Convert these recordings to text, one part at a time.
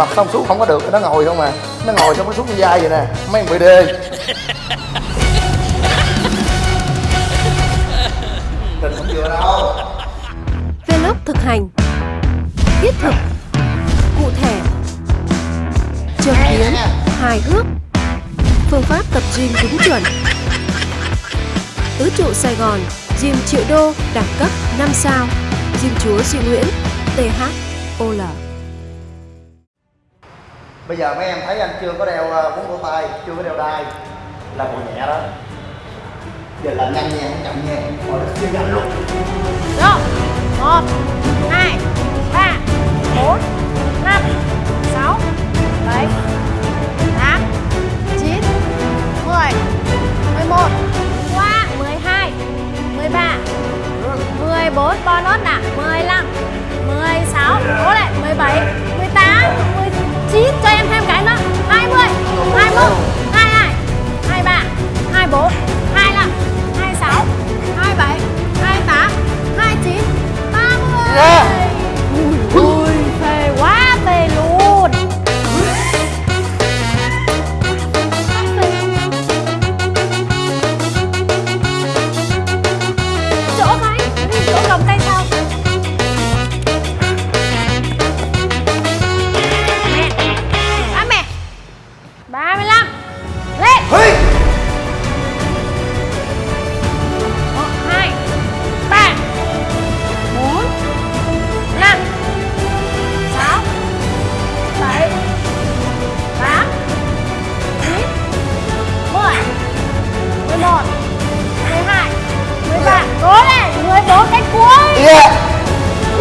tập xong xuống không có được nó ngồi không à. Nó ngồi xong nó xuống vai vậy nè. Mấy thằng bị đê. Tình không vừa đâu. Vlog thực hành. Thiết thực. Cụ thể. Châm biếm. Hài hước. Phương pháp tập gym đúng chuẩn. Tứ trụ Sài Gòn Gym triệu đô Đẳng cấp 5 sao. Gym chúa Duy Nguyễn THOL bây giờ mấy em thấy anh chưa có đeo ờ, cuốn cổ tay chưa có đeo đai. Là bộ nhẹ đó. Giờ là nhanh nha không chậm nha. Rồi chưa nhanh luôn. Rồi, một, hai, ba, bốn, năm, sáu, bảy, tám, chín, mười, mười một, qua, mười hai, mười ba, mười bốn, bonus nè, mười lăm, mười sáu, cố lại, mười bảy, mười tám, mười chín, cho em thêm cái nữa, hai mươi, hai mốt, hai hai, hai ba, hai bốn,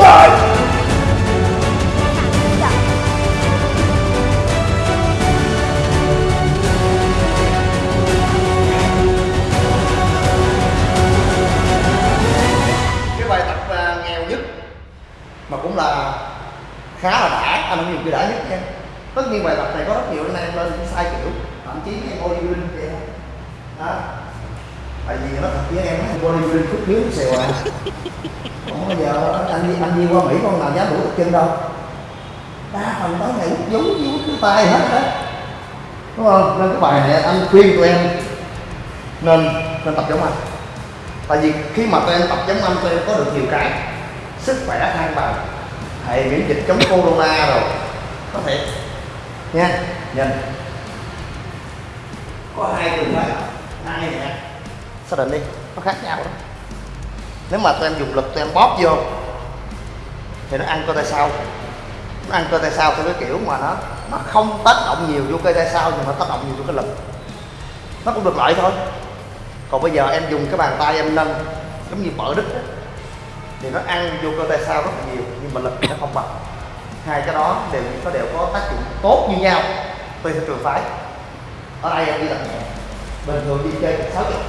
lại cái bài tập uh, nghèo nhất mà cũng là khá là đã anh không nhiều cái đã nhất nha. Tất nhiên bài tập này có rất nhiều anh em lên cũng sai kiểu. Thậm chí em bodybuilding vậy đó tại vì nó thật với em á, bodybuilding khúc miếu xèo à. Không bao giờ anh đi anh đi qua mỹ con nào dám đủ tập chân đâu. Đa phần tới ngày hút vú hút cái tay hết á. Đúng không? Nên cái bài này anh khuyên tụi em nên nên tập giống anh. Tại vì khi mà tụi em tập giống anh tụi em có được nhiều cái. Sức khỏe thăng bằng hệ miễn dịch chống corona rồi. Có thể. Nha nhìn có hai trường hợp hai nè xác định đi? Nó khác nhau đó. Nếu mà tụi em dùng lực tụi em bóp vô thì nó ăn cơ tay sau. Nó ăn cơ tay sau theo cái kiểu mà nó nó không tác động nhiều vô cơ tay sau nhưng mà tác động nhiều vô cái lực. Nó cũng được lợi thôi. Còn bây giờ em dùng cái bàn tay em nâng giống như bỡ đứt đó, thì nó ăn vô cơ tay sau rất là nhiều nhưng mà lực thì nó không bằng. Hai cái đó đều nó đều có tác dụng tốt như nhau tùy theo trường phái. Ở đây em đi làm nhẹ. Bình thường đi chơi sáu chục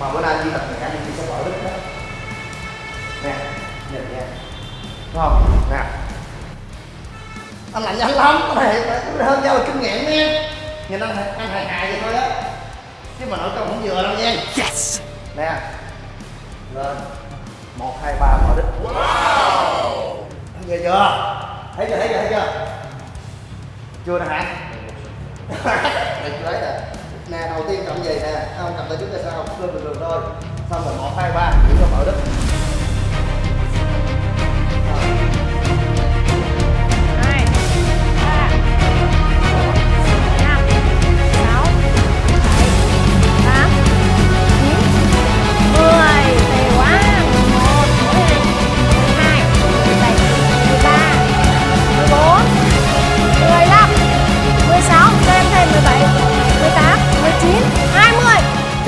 mà bữa nay đi tập nhẹ anh đi sẽ bở đít đó. Nè nhìn nha. Đúng không? Nè. Anh làm nhanh lắm. Cái này phải hơn nhau là kinh nghiệm nha. Nhìn anh anh hài hài vậy thôi á. Chứ mà nội công không vừa đâu nha. Yes. Nè. Lên. Một hai ba mở đích wow. Nghe chưa? Thấy chưa thấy chưa thấy chưa? Chưa nè hả? Đây chưa thấy nè nè, đầu tiên cầm gì nè? Không, cầm tay trước tay sau lên bình thường thôi. Xong rồi một hai ba chúng ta mở đích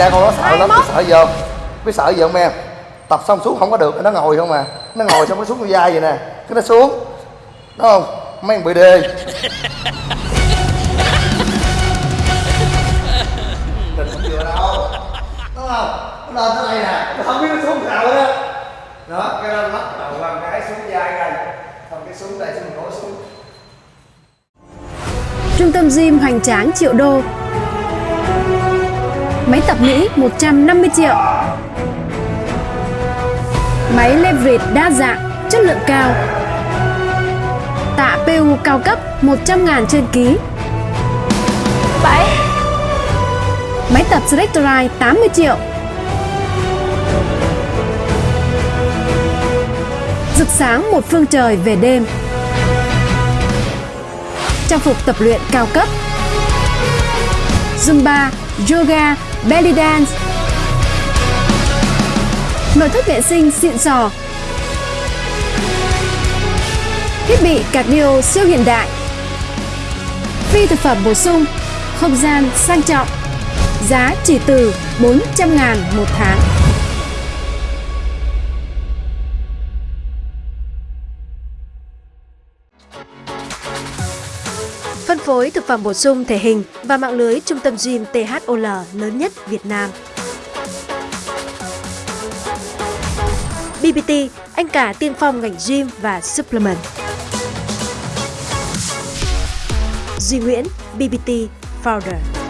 cha con nó sợ lắm 21. sợ không? Biết sợ gì không em? Tập xong xuống không có được nó ngồi không à. Nó ngồi xong nó xuống cái vai vậy nè. Cái nó xuống. Đúng không? Mấy thằng bị đê. Tình không vừa đâu. Đúng không? Nó lên tới đây nè. Nó không biết nó xuống sao đó đó cái nó lắc đầu qua cái xuống vai đây xong cái xuống đây xong rồi nó xuống. Trung tâm gym hoành tráng triệu đô Máy tập Mỹ 150 triệu. Máy leverage đa dạng, chất lượng cao. Tạ PU cao cấp 100.000 trên ký. 7 Máy tập Selectorite 80 triệu. Rực sáng một phương trời về đêm. Trang phục tập luyện cao cấp. Zumba, Yoga, Belly Dance. Nội thất vệ sinh xịn sò. Thiết bị cardio siêu hiện đại. Phi thực phẩm bổ sung, Không gian sang trọng. Giá chỉ từ 400 ngàn một tháng. Phối thực phẩm bổ sung thể hình và mạng lưới trung tâm gym THOL lớn nhất Việt Nam. BBT, anh cả tiên phong ngành gym và supplement. Duy Nguyễn, BBT Founder.